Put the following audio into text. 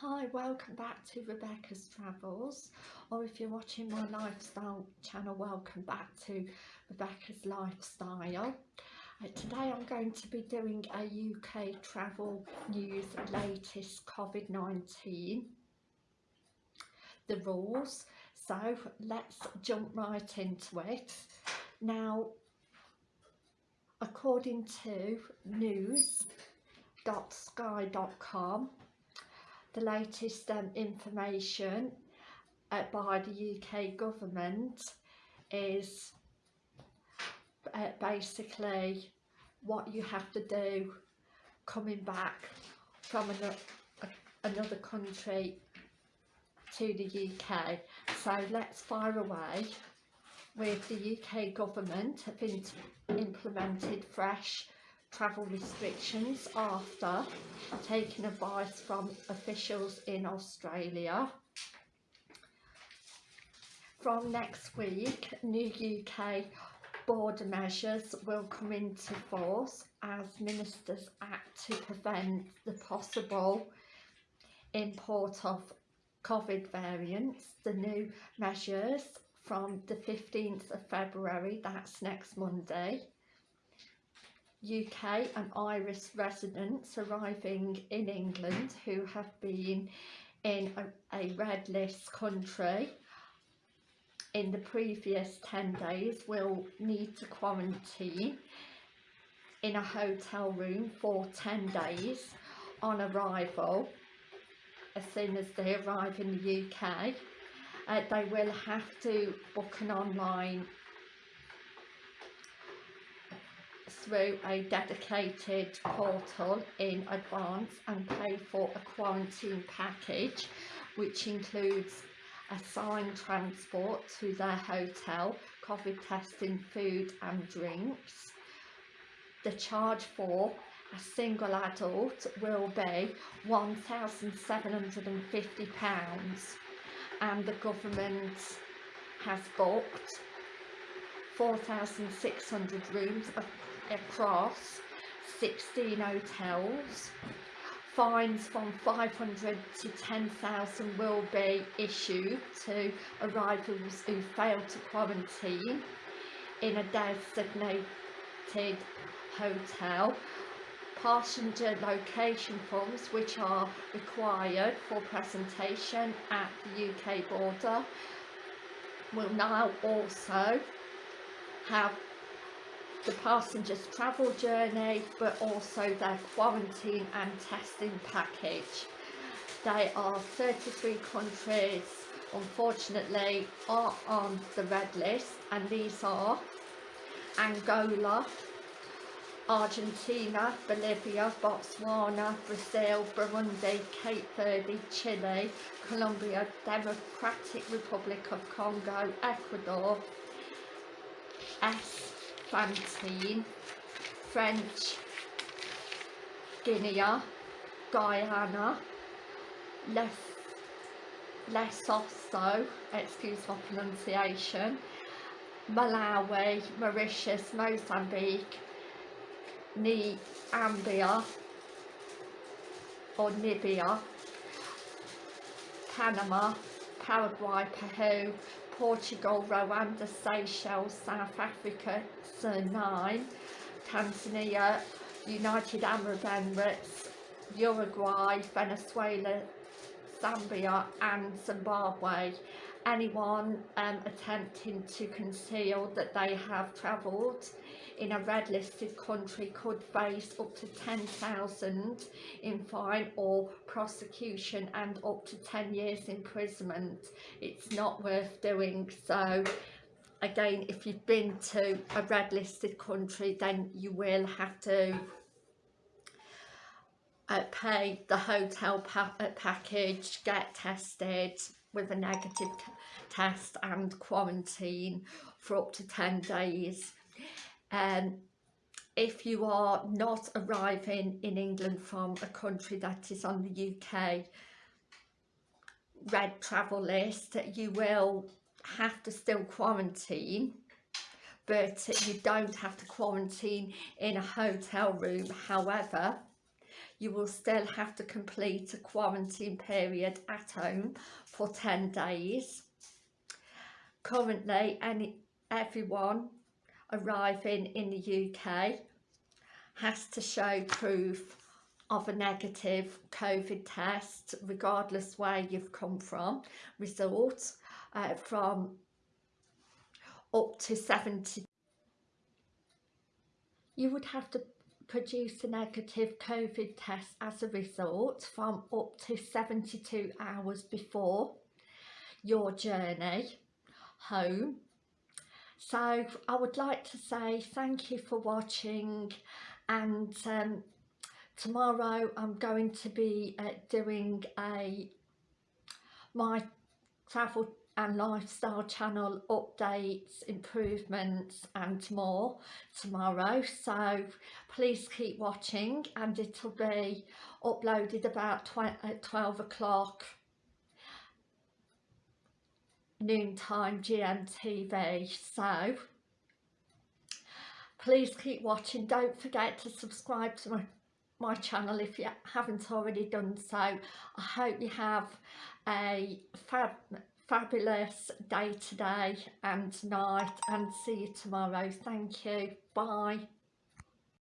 Hi, welcome back to Rebecca's Travels or if you're watching my lifestyle channel, welcome back to Rebecca's Lifestyle. Uh, today I'm going to be doing a UK travel news latest COVID-19, the rules. So let's jump right into it. Now, according to news.sky.com, the latest um, information uh, by the UK government is uh, basically what you have to do coming back from another, another country to the UK. So let's fire away with the UK government have implemented fresh travel restrictions after taking advice from officials in Australia. From next week, new UK border measures will come into force as ministers act to prevent the possible import of COVID variants. The new measures from the 15th of February, that's next Monday, UK and Irish residents arriving in England who have been in a, a red list country in the previous 10 days will need to quarantine in a hotel room for 10 days on arrival as soon as they arrive in the UK. Uh, they will have to book an online through a dedicated portal in advance and pay for a quarantine package which includes assigned transport to their hotel, COVID testing, food and drinks. The charge for a single adult will be £1,750 and the government has booked 4,600 rooms across 16 hotels. Fines from 500 to 10,000 will be issued to arrivals who fail to quarantine in a designated hotel. Passenger location forms which are required for presentation at the UK border will now also have the passenger's travel journey but also their quarantine and testing package. They are 33 countries unfortunately are on the red list and these are Angola, Argentina, Bolivia, Botswana, Brazil, Burundi, Cape Verde, Chile, Colombia, Democratic Republic of Congo, Ecuador, S Plantain, French Guinea, Guyana, Les Lesotho, excuse my pronunciation, Malawi, Mauritius, Mozambique, Niambia or Nibia, Panama, Paraguay, Peru, Portugal, Rwanda, Seychelles, South Africa, Suriname, Tanzania, United Arab Emirates, Uruguay, Venezuela, Zambia and Zimbabwe. Anyone um, attempting to conceal that they have travelled in a red listed country could face up to 10,000 in fine or prosecution and up to 10 years imprisonment. It's not worth doing so again if you've been to a red listed country then you will have to uh, pay the hotel pa uh, package, get tested with a negative test and quarantine for up to 10 days um, if you are not arriving in England from a country that is on the UK red travel list, you will have to still quarantine but you don't have to quarantine in a hotel room. However, you will still have to complete a quarantine period at home for 10 days. Currently, any everyone arriving in the UK has to show proof of a negative COVID test regardless where you've come from results uh, from up to 70 you would have to produce a negative COVID test as a result from up to 72 hours before your journey home so I would like to say thank you for watching and um, tomorrow I'm going to be uh, doing a my travel and lifestyle channel updates improvements and more tomorrow. So please keep watching and it'll be uploaded about at 12 o'clock noontime GMTV so please keep watching. Don't forget to subscribe to my, my channel if you haven't already done so. I hope you have a fab fabulous day today and tonight and see you tomorrow. Thank you. Bye